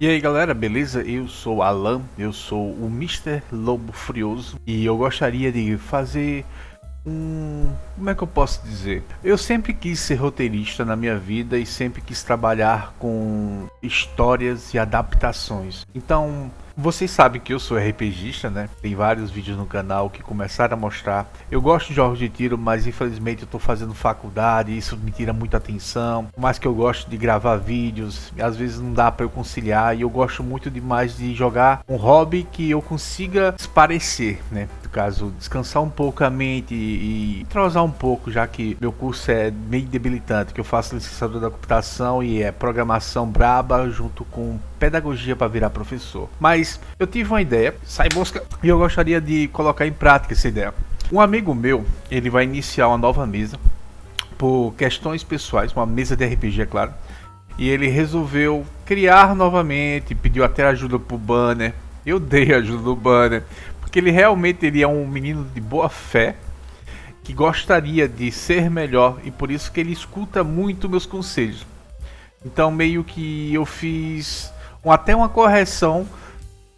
E aí galera, beleza? Eu sou Alan, eu sou o Mr. Lobo Frioso e eu gostaria de fazer um. Como é que eu posso dizer? Eu sempre quis ser roteirista na minha vida e sempre quis trabalhar com histórias e adaptações. Então, vocês sabem que eu sou RPGista, né? Tem vários vídeos no canal que começaram a mostrar. Eu gosto de jogos de tiro, mas infelizmente eu tô fazendo faculdade, isso me tira muita atenção. Por mais que eu gosto de gravar vídeos, às vezes não dá para eu conciliar e eu gosto muito demais de jogar um hobby que eu consiga esparecer, né? Caso, descansar um pouco a mente e, entrosar um pouco, já que meu curso é meio debilitante, que eu faço licenciatura da computação e é programação braba junto com pedagogia para virar professor. Mas eu tive uma ideia, sai mosca, e eu gostaria de colocar em prática essa ideia. Um amigo meu, ele vai iniciar uma nova mesa por questões pessoais, uma mesa de RPG, é claro. E ele resolveu criar novamente, pediu até ajuda pro banner. Eu dei ajuda do banner, porque ele realmente ele é um menino de boa fé, que gostaria de ser melhor e por isso que ele escuta muito meus conselhos. Então meio que eu fiz com até uma correção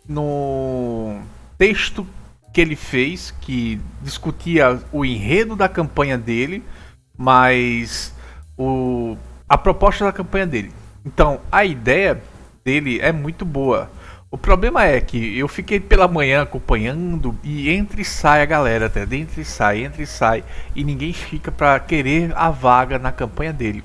no texto que ele fez, que discutia o enredo da campanha dele, mas o, a proposta da campanha dele. Então, a ideia dele é muito boa. O problema é que eu fiquei pela manhã acompanhando e entre e sai a galera, até entre e sai, entre e sai, e ninguém fica para querer a vaga na campanha dele.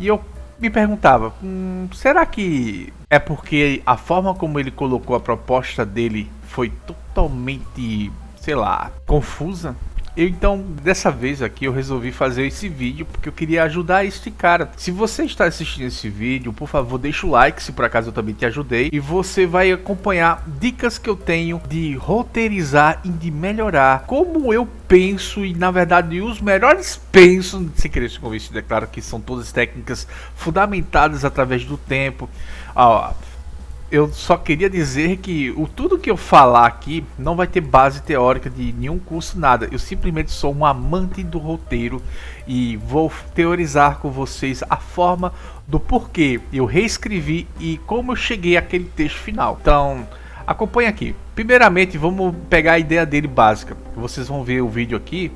E eu me perguntava, hum, será que é porque a forma como ele colocou a proposta dele foi totalmente, sei lá, confusa? Então, dessa vez aqui, eu resolvi fazer esse vídeo porque eu queria ajudar este cara. Se você está assistindo esse vídeo, por favor, deixa o like se por acaso eu também te ajudei. E você vai acompanhar dicas que eu tenho de roteirizar e de melhorar como eu penso e, na verdade, os melhores penso, sem querer se convencido, é claro que são todas técnicas fundamentadas através do tempo. Ó, eu só queria dizer que o tudo que eu falar aqui não vai ter base teórica de nenhum curso, nada. Eu simplesmente sou um amante do roteiro e vou teorizar com vocês a forma do porquê eu reescrevi e como eu cheguei àquele texto final. Então, acompanhe aqui. Primeiramente, vamos pegar a ideia dele básica. Vocês vão ver o vídeo aqui.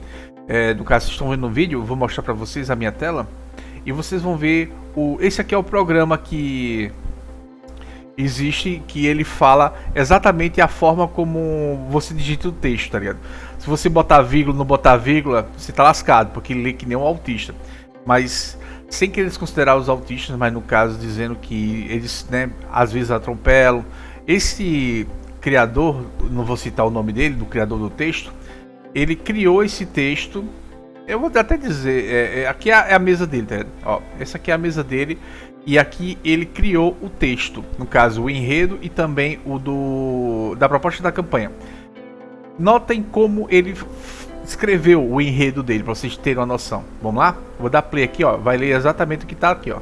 É, no caso, vocês estão vendo o vídeo, vou mostrar para vocês a minha tela. E vocês vão ver o. Esse aqui é o programa que existe que ele fala exatamente a forma como você digita o texto, tá ligado? Se você botar vírgula não botar vírgula, você tá lascado, porque lê que nem um autista. Mas sem querer desconsiderar os autistas, mas no caso dizendo que eles, né, às vezes atropelam. Esse criador, não vou citar o nome dele, do criador do texto, ele criou esse texto. Eu vou até dizer, é, é, aqui é a, é a mesa dele, tá? Ó, essa aqui é a mesa dele. E aqui ele criou o texto, no caso o enredo e também o do da proposta da campanha. Notem como ele escreveu o enredo dele para vocês terem uma noção. Vamos lá? Vou dar play aqui, ó, vai ler exatamente o que está aqui, ó.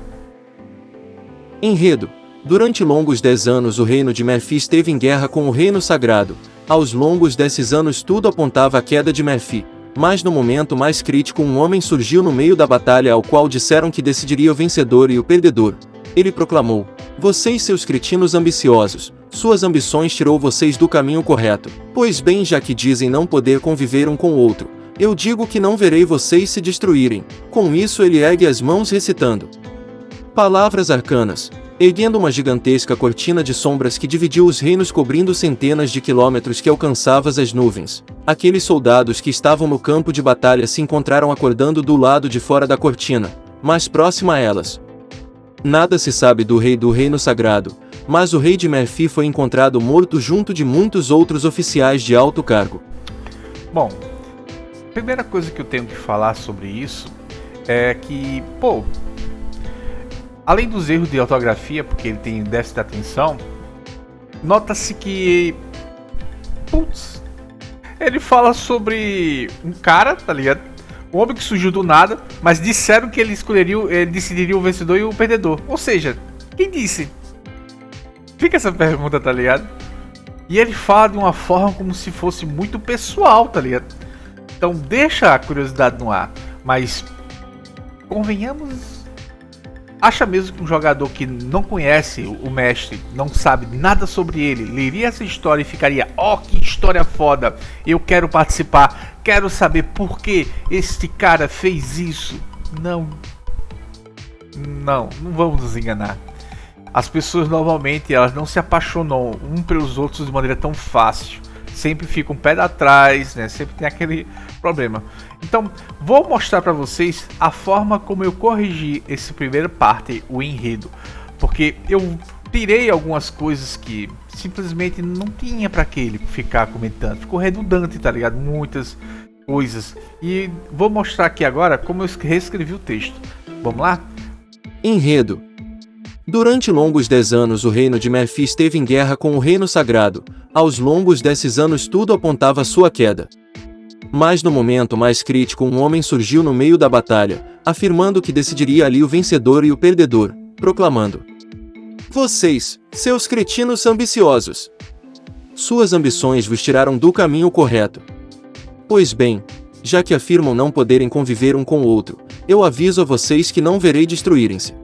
Enredo. Durante longos dez anos o reino de Merfi esteve em guerra com o reino sagrado. Aos longos desses anos tudo apontava a queda de Merfi. Mas no momento mais crítico um homem surgiu no meio da batalha ao qual disseram que decidiria o vencedor e o perdedor. Ele proclamou, vocês seus cretinos ambiciosos, suas ambições tirou vocês do caminho correto. Pois bem já que dizem não poder conviver um com o outro, eu digo que não verei vocês se destruírem. Com isso ele ergue as mãos recitando. Palavras arcanas, erguendo uma gigantesca cortina de sombras que dividiu os reinos cobrindo centenas de quilômetros que alcançava as nuvens. Aqueles soldados que estavam no campo de batalha se encontraram acordando do lado de fora da cortina, mais próxima a elas. Nada se sabe do rei do reino sagrado, mas o rei de Merfi foi encontrado morto junto de muitos outros oficiais de alto cargo. Bom, a primeira coisa que eu tenho que falar sobre isso é que, pô, Além dos erros de ortografia, porque ele tem déficit de atenção, nota-se que. Putz. Ele fala sobre um cara, tá ligado? Um homem que surgiu do nada, mas disseram que ele escolheria, ele decidiria o vencedor e o perdedor. Ou seja, quem disse? Fica essa pergunta, tá ligado? E ele fala de uma forma como se fosse muito pessoal, tá ligado? Então deixa a curiosidade no ar, mas convenhamos Acha mesmo que um jogador que não conhece o mestre, não sabe nada sobre ele, leria essa história e ficaria: "Ó, oh, que história foda! Eu quero participar, quero saber por que este cara fez isso". Não. Não, não vamos nos enganar. As pessoas normalmente elas não se apaixonam um pelos outros de maneira tão fácil. Sempre ficam um pé atrás, né? Sempre tem aquele problema. Então, vou mostrar para vocês a forma como eu corrigi esse primeiro parte, o enredo, porque eu tirei algumas coisas que simplesmente não tinha para que ele ficar comentando. Ficou redundante, tá ligado? Muitas coisas. E vou mostrar aqui agora como eu reescrevi o texto. Vamos lá? Enredo. Durante longos dez anos o reino de Merfi esteve em guerra com o reino sagrado. Aos longos desses anos tudo apontava sua queda. Mas no momento mais crítico um homem surgiu no meio da batalha, afirmando que decidiria ali o vencedor e o perdedor, proclamando: Vocês, seus cretinos ambiciosos! Suas ambições vos tiraram do caminho correto. Pois bem, já que afirmam não poderem conviver um com o outro, eu aviso a vocês que não verei destruírem-se.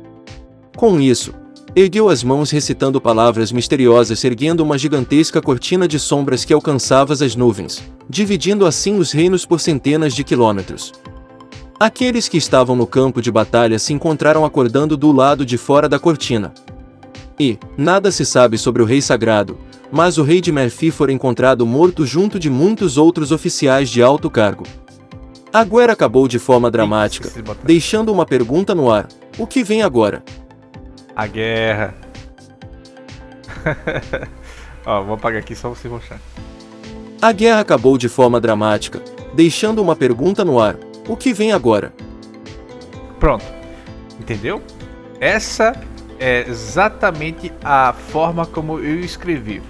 Com isso, ergueu as mãos recitando palavras misteriosas erguendo uma gigantesca cortina de sombras que alcançava as nuvens, dividindo assim os reinos por centenas de quilômetros. Aqueles que estavam no campo de batalha se encontraram acordando do lado de fora da cortina. E, nada se sabe sobre o rei sagrado, mas o rei de Merfi foi encontrado morto junto de muitos outros oficiais de alto cargo. A guerra acabou de forma dramática, deixando uma pergunta no ar: o que vem agora? A guerra. Ó, vou apagar aqui só você mostrar. A guerra acabou de forma dramática, deixando uma pergunta no ar: o que vem agora? Pronto. Entendeu? Essa é exatamente a forma como eu escrevi.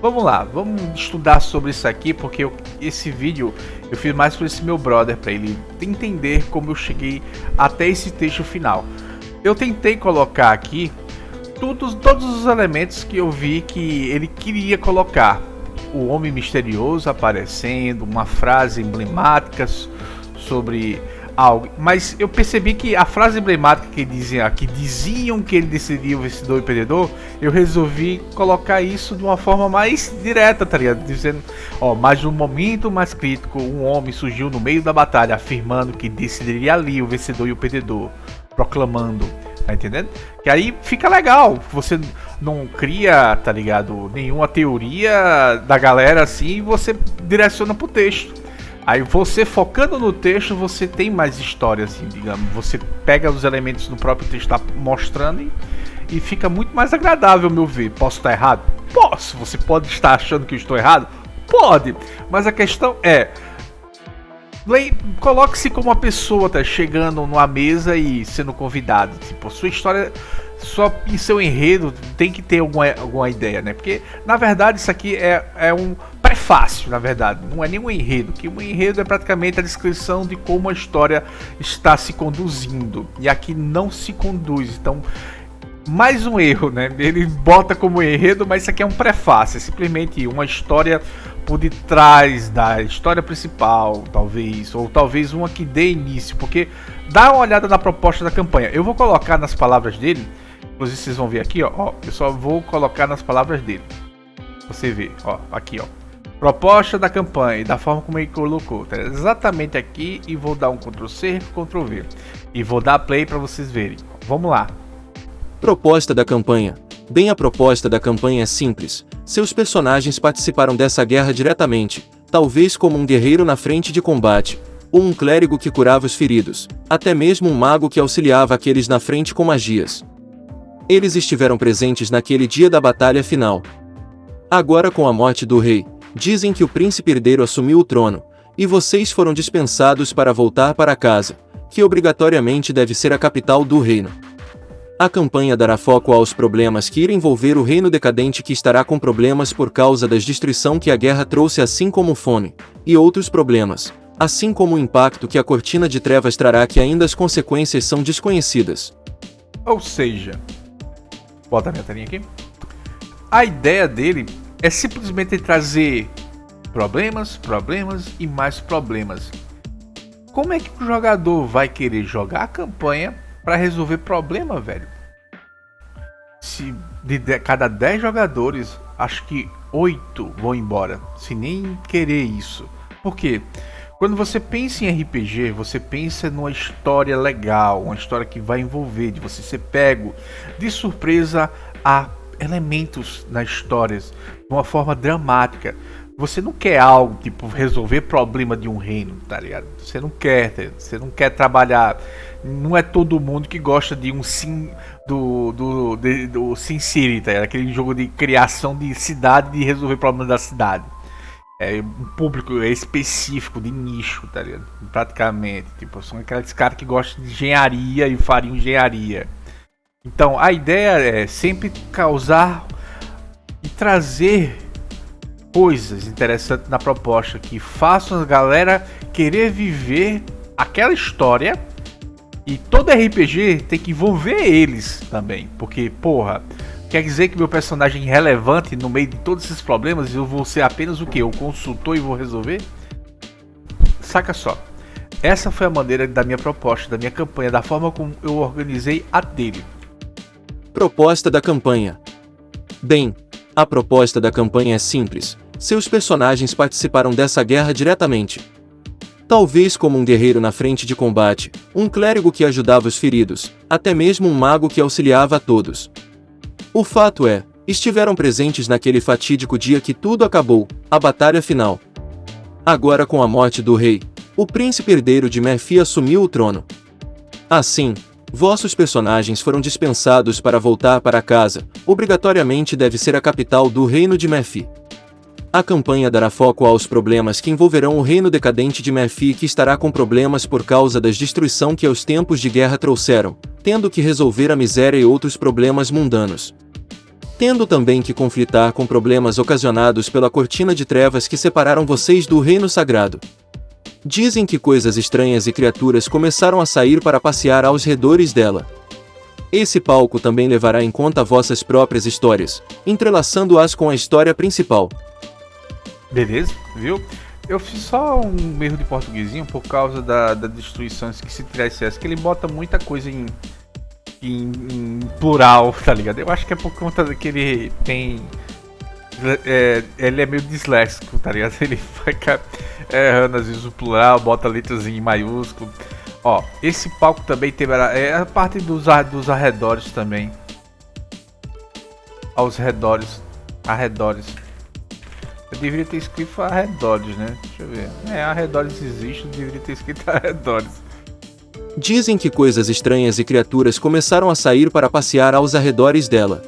Vamos lá, vamos estudar sobre isso aqui, porque eu, esse vídeo eu fiz mais para esse meu brother, para ele entender como eu cheguei até esse texto final. Eu tentei colocar aqui todos, todos os elementos que eu vi que ele queria colocar. O homem misterioso aparecendo, uma frase emblemática sobre algo. Mas eu percebi que a frase emblemática que diziam, que diziam que ele decidia o vencedor e perdedor, eu resolvi colocar isso de uma forma mais direta, tá ligado? Dizendo, ó, mas no momento mais crítico, um homem surgiu no meio da batalha afirmando que decidiria ali o vencedor e o perdedor proclamando. Tá entendendo? Que aí fica legal. Você não cria, tá ligado? Nenhuma teoria da galera assim e você direciona pro texto. Aí você focando no texto, você tem mais história, assim, digamos. Você pega os elementos do próprio texto tá mostrando e, e fica muito mais agradável, meu ver. Posso estar errado? Posso. Você pode estar achando que eu estou errado? Pode. Mas a questão é, Coloque-se como uma pessoa tá chegando numa mesa e sendo convidado. Tipo, sua história, só em seu enredo tem que ter alguma, alguma ideia, né? Porque na verdade isso aqui é, é um prefácio, na verdade, não é nenhum enredo. Que um enredo é praticamente a descrição de como a história está se conduzindo. E aqui não se conduz. Então, mais um erro, né? Ele bota como enredo, mas isso aqui é um prefácio, é simplesmente uma história por detrás da história principal, talvez, ou talvez uma que dê início, porque dá uma olhada na proposta da campanha. Eu vou colocar nas palavras dele, inclusive vocês vão ver aqui, ó, ó eu só vou colocar nas palavras dele. Você vê, ó, aqui, ó. Proposta da campanha da forma como ele colocou, tá exatamente aqui e vou dar um Ctrl C, Ctrl V e vou dar play para vocês verem. Vamos lá. Proposta da campanha. Bem, a proposta da campanha é simples. Seus personagens participaram dessa guerra diretamente, talvez como um guerreiro na frente de combate, ou um clérigo que curava os feridos, até mesmo um mago que auxiliava aqueles na frente com magias. Eles estiveram presentes naquele dia da batalha final. Agora, com a morte do rei, dizem que o príncipe herdeiro assumiu o trono, e vocês foram dispensados para voltar para casa, que obrigatoriamente deve ser a capital do reino. A campanha dará foco aos problemas que irão envolver o reino decadente que estará com problemas por causa da destruição que a guerra trouxe assim como fome, e outros problemas, assim como o impacto que a cortina de trevas trará que ainda as consequências são desconhecidas. Ou seja, bota a minha telinha aqui. A ideia dele é simplesmente trazer problemas, problemas e mais problemas. Como é que o jogador vai querer jogar a campanha para resolver problema, velho. se de, de cada 10 jogadores, acho que 8 vão embora, sem nem querer isso. Por quê? Quando você pensa em RPG, você pensa numa história legal, uma história que vai envolver, de você ser pego de surpresa a elementos na história, de uma forma dramática. Você não quer algo tipo resolver problema de um reino, tá ligado? Você não quer, tá você não quer trabalhar. Não é todo mundo que gosta de um sim do do, de, do Sin City, tá ligado? Aquele jogo de criação de cidade e resolver problemas da cidade. É um público específico de nicho, tá ligado? Praticamente, tipo, são aqueles caras que gostam de engenharia e fariam engenharia. Então, a ideia é sempre causar e trazer coisas interessantes na proposta que façam a galera querer viver aquela história. E todo RPG tem que envolver eles também, porque, porra, quer dizer que meu personagem é relevante no meio de todos esses problemas eu vou ser apenas o que? O consultor e vou resolver? Saca só. Essa foi a maneira da minha proposta, da minha campanha, da forma como eu organizei a dele. Proposta da campanha. Bem, a proposta da campanha é simples. Seus personagens participaram dessa guerra diretamente. Talvez como um guerreiro na frente de combate, um clérigo que ajudava os feridos, até mesmo um mago que auxiliava a todos. O fato é, estiveram presentes naquele fatídico dia que tudo acabou, a batalha final. Agora com a morte do rei, o príncipe herdeiro de Merfi assumiu o trono. Assim, vossos personagens foram dispensados para voltar para casa, obrigatoriamente deve ser a capital do reino de Merfi. A campanha dará foco aos problemas que envolverão o reino decadente de Merfi que estará com problemas por causa das destruição que os tempos de guerra trouxeram, tendo que resolver a miséria e outros problemas mundanos. Tendo também que conflitar com problemas ocasionados pela cortina de trevas que separaram vocês do reino sagrado. Dizem que coisas estranhas e criaturas começaram a sair para passear aos redores dela. Esse palco também levará em conta vossas próprias histórias, entrelaçando-as com a história principal. Beleza, viu? Eu fiz só um erro de portuguesinho por causa da, da destruição que se tirar esse que ele bota muita coisa em, em, em, plural, tá ligado? Eu acho que é por conta que ele tem. É, ele é meio disléxico, tá ligado? Ele ficar errando às vezes o plural, bota letras em maiúsculo. Ó, esse palco também teve é a parte dos, dos arredores também. Aos redores, arredores. Eu deveria ter escrito arredores, né? Deixa eu ver. É, arredores existe, eu deveria ter escrito arredores. Dizem que coisas estranhas e criaturas começaram a sair para passear aos arredores dela.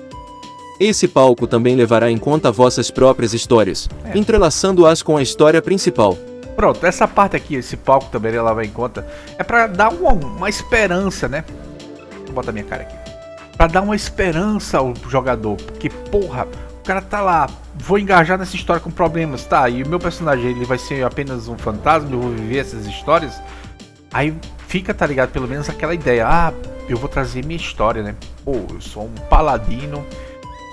Esse palco também levará em conta vossas próprias histórias, é. entrelaçando-as com a história principal. Pronto, essa parte aqui, esse palco também leva em conta, é para dar uma, uma, esperança, né? Vou botar minha cara aqui. Para dar uma esperança ao jogador, porque porra, o cara tá lá, vou engajar nessa história com problemas, tá? E o meu personagem ele vai ser apenas um fantasma, eu vou viver essas histórias. Aí fica, tá ligado? Pelo menos aquela ideia, ah, eu vou trazer minha história, né? Pô, eu sou um paladino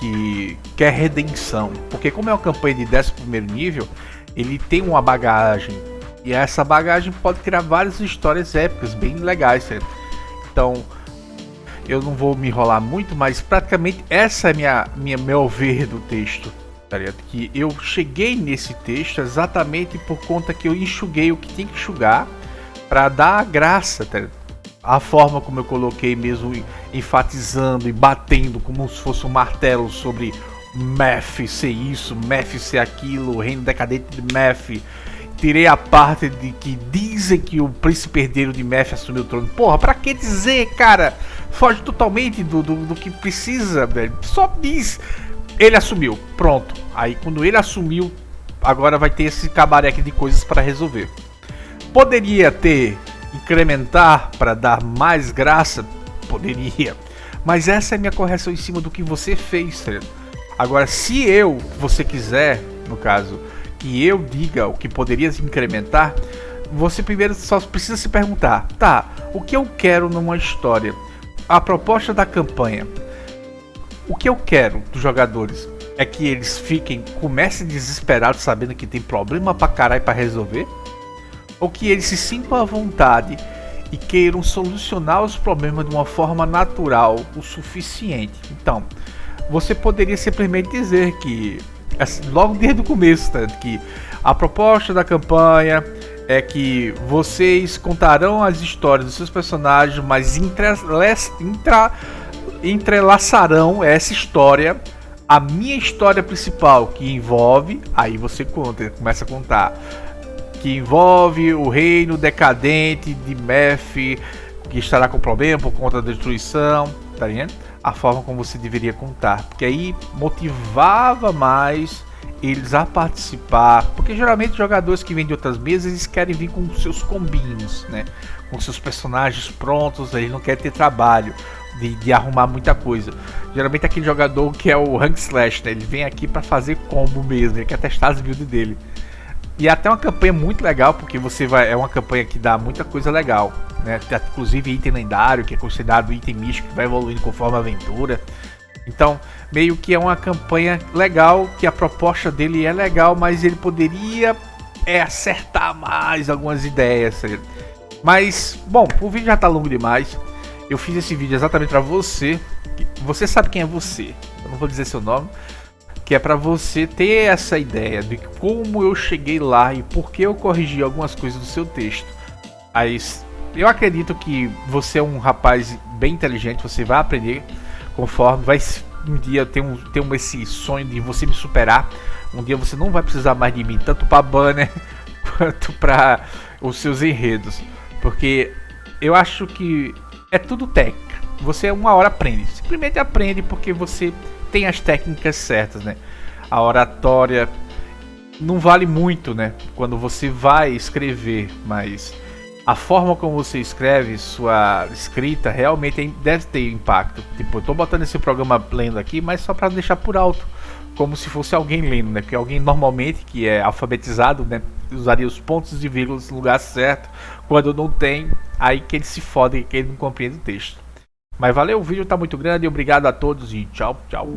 que quer redenção. Porque como é uma campanha de 11 nível, ele tem uma bagagem. E essa bagagem pode criar várias histórias épicas, bem legais, certo? Então, eu não vou me enrolar muito, mas praticamente essa é minha, minha meu ver do texto. Tá que eu cheguei nesse texto exatamente por conta que eu enxuguei o que tinha que enxugar para dar a graça, tá a forma como eu coloquei mesmo enfatizando e batendo como se fosse um martelo sobre Meph ser isso, Meph ser aquilo, reino decadente de Meph. Tirei a parte de que dizem que o príncipe herdeiro de Meph assumiu o trono. Porra, pra que dizer, cara? foge totalmente do, do, do, que precisa, velho. Só diz. Ele assumiu, pronto. Aí quando ele assumiu, agora vai ter esse cabareque de coisas para resolver. Poderia ter incrementar para dar mais graça? Poderia. Mas essa é minha correção em cima do que você fez, certo? Agora, se eu, você quiser, no caso, que eu diga o que poderia incrementar, você primeiro só precisa se perguntar: tá, o que eu quero numa história? a proposta da campanha. O que eu quero dos jogadores é que eles fiquem, comecem desesperados sabendo que tem problema pra caralho pra resolver, ou que eles se sintam à vontade e queiram solucionar os problemas de uma forma natural o suficiente. Então, você poderia simplesmente dizer que, assim, logo desde o começo, tá, que a proposta da campanha é que vocês contarão as histórias dos seus personagens, mas intra, entrelaçarão essa história a minha história principal, que envolve, aí você conta, começa a contar, que envolve o reino decadente de Meph, que estará com problema por conta da destruição, tá? A forma como você deveria contar, porque aí motivava mais eles a participar, porque geralmente jogadores que vêm de outras mesas eles querem vir com seus combinhos, né? Com seus personagens prontos, eles não querem ter trabalho de, de arrumar muita coisa. Geralmente aquele jogador que é o Rank Slash, né? Ele vem aqui para fazer combo mesmo, ele quer testar as builds dele. E é até uma campanha muito legal, porque você vai. É uma campanha que dá muita coisa legal. Né? Inclusive item lendário, que é considerado item místico, que vai evoluindo conforme a aventura. Então, meio que é uma campanha legal, que a proposta dele é legal, mas ele poderia é, acertar mais algumas ideias. Mas, bom, o vídeo já tá longo demais. Eu fiz esse vídeo exatamente para você. Você sabe quem é você. Eu não vou dizer seu nome. Que é para você ter essa ideia de como eu cheguei lá e por que eu corrigi algumas coisas do seu texto. Mas eu acredito que você é um rapaz bem inteligente, você vai aprender conforme vai um dia ter um, ter um esse sonho de você me superar. Um dia você não vai precisar mais de mim, tanto para banner quanto para os seus enredos, porque eu acho que é tudo técnica. Você uma hora aprende, simplesmente aprende porque você tem as técnicas certas, né? A oratória não vale muito, né? Quando você vai escrever, mas a forma como você escreve, sua escrita, realmente deve ter impacto. Tipo, eu tô botando esse programa lendo aqui, mas só para deixar por alto, como se fosse alguém lendo, né? Porque alguém normalmente que é alfabetizado, né, usaria os pontos e vírgulas no lugar certo. Quando não tem, aí que ele se fode, que ele não compreende o texto. Mas valeu, o vídeo tá muito grande, obrigado a todos e tchau, tchau.